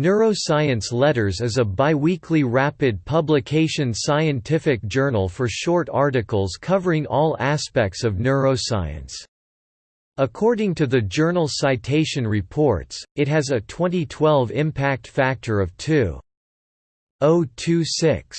Neuroscience Letters is a biweekly rapid publication scientific journal for short articles covering all aspects of neuroscience. According to the Journal Citation Reports, it has a 2012 impact factor of 2.026.